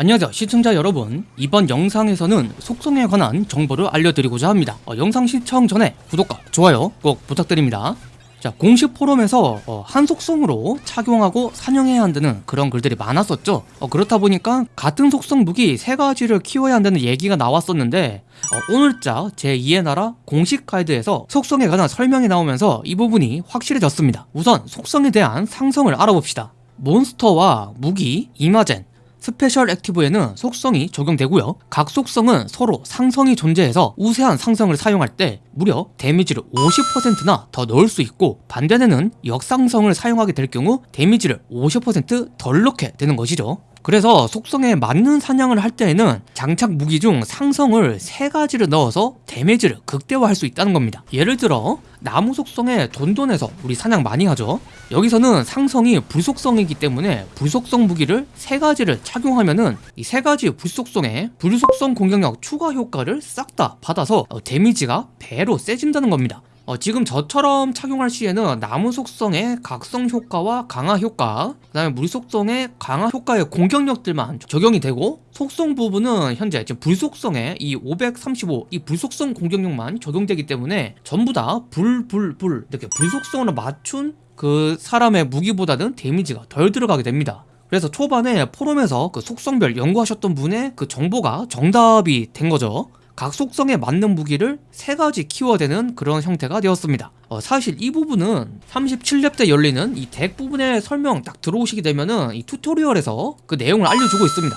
안녕하세요 시청자 여러분. 이번 영상에서는 속성에 관한 정보를 알려드리고자 합니다. 어, 영상 시청 전에 구독과 좋아요 꼭 부탁드립니다. 자 공식 포럼에서 어, 한 속성으로 착용하고 사냥해야 한다는 그런 글들이 많았었죠. 어, 그렇다 보니까 같은 속성 무기 세 가지를 키워야 한다는 얘기가 나왔었는데 어, 오늘자 제2의 나라 공식 가이드에서 속성에 관한 설명이 나오면서 이 부분이 확실해졌습니다. 우선 속성에 대한 상성을 알아봅시다. 몬스터와 무기, 이마젠, special active에는 속성이 적용되고요. 각 속성은 서로 상성이 존재해서 우세한 상성을 사용할 때 무려 damage를 50%나 더 넣을 수 있고 반대에는 역상성을 사용하게 될 경우 damage를 50%덜 넣게 되는 것이죠 그래서 속성에 맞는 사냥을 할 때에는 장착 무기 중 상성을 세가지를 넣어서 damage를 극대화할 수 있다는 겁니다. 예를 들어 나무 속성에 돈돈에서 우리 사냥 많이 하죠. 여기서는 상성이 불속성이기 때문에 불속성 무기를 세가지를 착용하면은 이 세가지 불속성에 불속성 공격력 추가 효과를 싹 다 받아서 어, 데미지가 배로 세진다는 겁니다 어, 지금 저처럼 착용할 시에는 나무 속성의 각성 효과와 강화 효과 그 다음에 물 속성의 강화 효과의 공격력들만 적용이 되고 속성 부분은 현재 지금 불 속성의 이 535 이 불속성 공격력만 적용되기 때문에 전부 다 불 불 불 이렇게 불속성으로 맞춘 그 사람의 무기보다는 데미지가 덜 들어가게 됩니다. 그래서 초반에 포럼에서 그 속성별 연구하셨던 분의 그 정보가 정답이 된 거죠 각 속성에 맞는 무기를 세 가지 키워되는 그런 형태가 되었습니다. 어, 사실 이 부분은 37렙 때 열리는 이 덱 부분의 설명 딱 들어오시게 되면은 이 튜토리얼에서 그 내용을 알려주고 있습니다.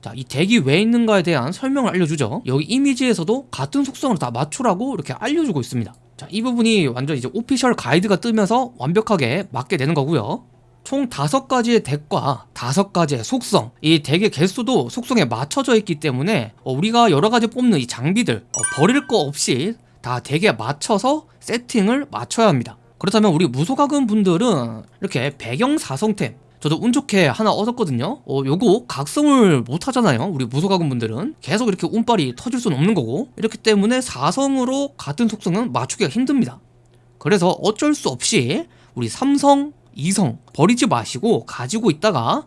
자, 이 덱이 왜 있는가에 대한 설명을 알려주죠. 여기 이미지에서도 같은 속성을 다 맞추라고 이렇게 알려주고 있습니다. 자, 이 부분이 완전 이제 오피셜 가이드가 뜨면서 완벽하게 맞게 되는 거고요 총 다섯 가지의 덱과 다섯 가지의 속성. 이 덱의 개수도 속성에 맞춰져 있기 때문에 어, 우리가 여러 가지 뽑는 이 장비들 어, 버릴 거 없이 다 deck에 맞춰서 세팅을 맞춰야 합니다. 그렇다면 우리 무소과금 분들은 이렇게 배경 사성템 저도 운 좋게 하나 얻었거든요. 어, 요거 각성을 못 하잖아요 우리 무소과금 분들은. 계속 이렇게 운빨이 터질 수는 없는 거고. 이렇기 때문에 사성으로 같은 속성은 맞추기가 힘듭니다. 그래서 어쩔 수 없이 우리 삼성 이성 버리지 마시고 가지고 있다가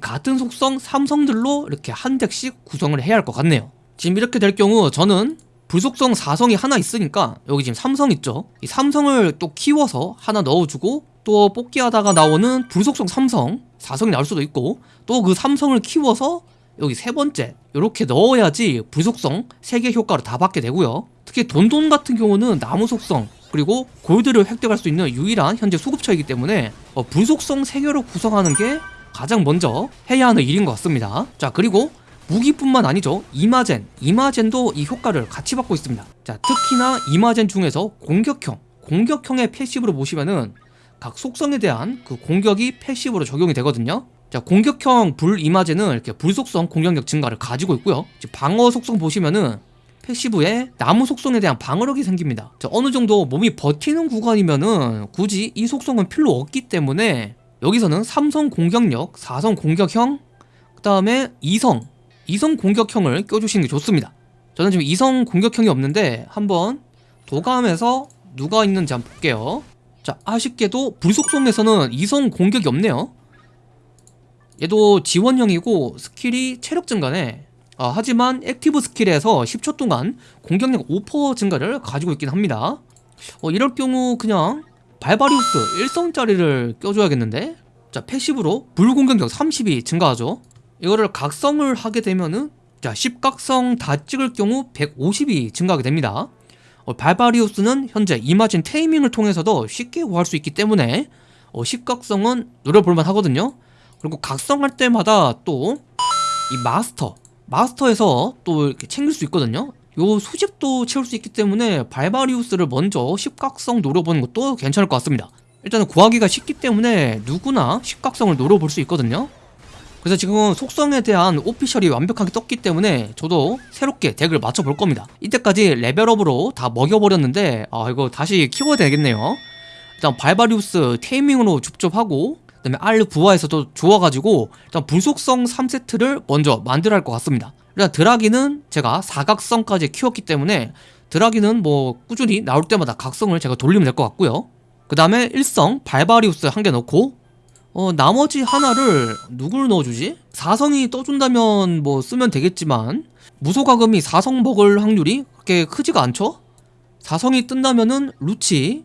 같은 속성 삼성들로 이렇게 한 deck씩 구성을 해야 할 것 같네요. 지금 이렇게 될 경우 저는 불속성 4성이 하나 있으니까 여기 지금 삼성 있죠? 이 삼성을 또 키워서 하나 넣어주고 또 뽑기 하다가 나오는 불속성 삼성 4성이 나올 수도 있고 또 그 삼성을 키워서 여기 세 번째 이렇게 넣어야지 불속성 3개 효과를 다 받게 되고요. 특히 돈돈 같은 경우는 나무 속성 그리고 골드를 획득할 수 있는 유일한 현재 수급처이기 때문에 어, 불속성 3개로 구성하는 게 가장 먼저 해야 하는 일인 것 같습니다. 자 그리고 무기뿐만 아니죠. 이마젠. 이마젠도 이 효과를 같이 받고 있습니다. 자 특히나 이마젠 중에서 공격형. 공격형의 패시브로 보시면은 각 속성에 대한 그 공격이 패시브로 적용이 되거든요. 자 공격형 불 이마젠은 이렇게 불속성 공격력 증가를 가지고 있고요. 방어 속성 보시면은 패시브에 나무 속성에 대한 방어력이 생깁니다. 자, 어느 정도 몸이 버티는 구간이면은 굳이 이 속성은 필요 없기 때문에 여기서는 삼성 공격력, 사성 공격형, 그 다음에 이성, 이성 공격형을 껴주시는 게 좋습니다. 저는 지금 이성 공격형이 없는데 한번 도감에서 누가 있는지 한번 볼게요. 자 아쉽게도 불속성에서는 이성 공격이 없네요. 얘도 지원형이고 skill이 체력 증가네 어, 하지만 active skill에서 10초 동안 공격력 5% 증가를 가지고 있긴 합니다. 어, 이럴 경우 그냥 발바리우스 1성짜리를 껴줘야겠는데? 자 패시브로 불공격력 30이 증가하죠. 이거를 각성을 하게 되면은 자 10각성 다 찍을 경우 150이 증가하게 됩니다. 어, 발바리우스는 현재 이마진 테이밍을 통해서도 쉽게 구할 수 있기 때문에 어, 10각성은 노려볼만 하거든요. 그리고 각성할 때마다 또 이 마스터 마스터에서 또 이렇게 챙길 수 있거든요. 요 수집도 채울 수 있기 때문에 발바리우스를 먼저 십각성 노려보는 것도 괜찮을 것 같습니다. 일단은 구하기가 쉽기 때문에 누구나 십각성을 노려볼 수 있거든요. 그래서 지금 속성에 대한 오피셜이 완벽하게 떴기 때문에 저도 새롭게 덱을 맞춰볼 겁니다. 이때까지 레벨업으로 다 먹여버렸는데 아 이거 다시 키워야 되겠네요. 일단 발바리우스 테이밍으로 줍줍하고 그 다음에 R 부하에서도 좋아가지고 일단 불속성 3세트를 먼저 만들어야 할 것 같습니다 일단 드라기는 제가 사각성까지 키웠기 때문에 드라기는 뭐 꾸준히 나올 때마다 각성을 제가 돌리면 될 것 같고요 그 다음에 1성 발바리우스 한 개 넣고 어 나머지 하나를 누굴 넣어주지? 사성이 떠준다면 뭐 쓰면 되겠지만 무소가금이 사성 먹을 확률이 그렇게 크지가 않죠? 사성이 뜬다면은 루치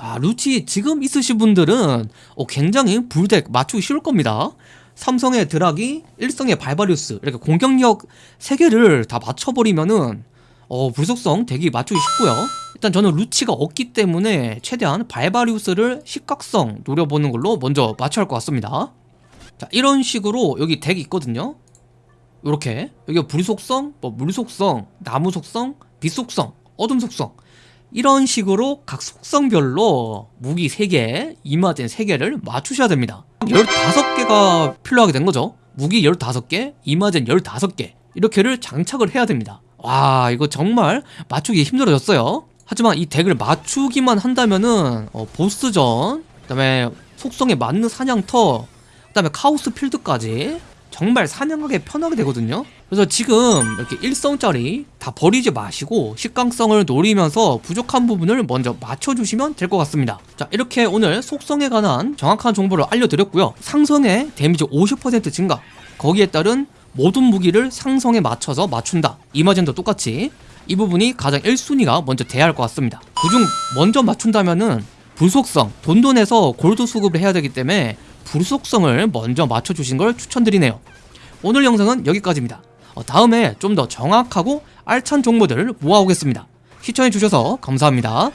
아 루치 지금 있으신 분들은 어, 굉장히 불덱 맞추기 쉬울 겁니다. 삼성의 드라기, 일성의 발바리우스 이렇게 공격력 3개를 다 맞춰버리면은 어 불속성 되게 맞추기 쉽고요. 일단 저는 루치가 없기 때문에 최대한 발바리우스를 식각성 노려보는 걸로 먼저 맞춰야 할 것 같습니다. 자 이런 식으로 여기 덱이 있거든요. 요렇게. 여기가 불속성, 뭐 물속성, 나무 속성, 빛 속성, 어둠 속성 이런 식으로 각 속성별로 무기 3개, 이마젠 3개를 맞추셔야 됩니다. 15개가 필요하게 된 거죠? 무기 15개, 이마젠 15개. 이렇게를 장착을 해야 됩니다. 와 이거 정말 맞추기 힘들어졌어요. 하지만 이 덱을 맞추기만 한다면은 어, 보스전 그 다음에 속성에 맞는 사냥터 그 다음에 카오스 필드까지 정말 사냥하기 편하게 되거든요 그래서 지금 이렇게 1성짜리 다 버리지 마시고 식강성을 노리면서 부족한 부분을 먼저 맞춰주시면 될 것 같습니다. 자 이렇게 오늘 속성에 관한 정확한 정보를 알려드렸고요. 상성의 데미지 50% 증가. 거기에 따른 모든 무기를 상성에 맞춰서 맞춘다. 이마젠도 똑같이 이 부분이 가장 1순위가 먼저 돼야 할 것 같습니다. 그중 먼저 맞춘다면은 불속성 돈돈에서 골드 수급을 해야 되기 때문에 불속성을 먼저 맞춰주신 걸 추천드리네요. 오늘 영상은 여기까지입니다. 어, 다음에 좀 더 정확하고 알찬 정보들 모아오겠습니다. 시청해주셔서 감사합니다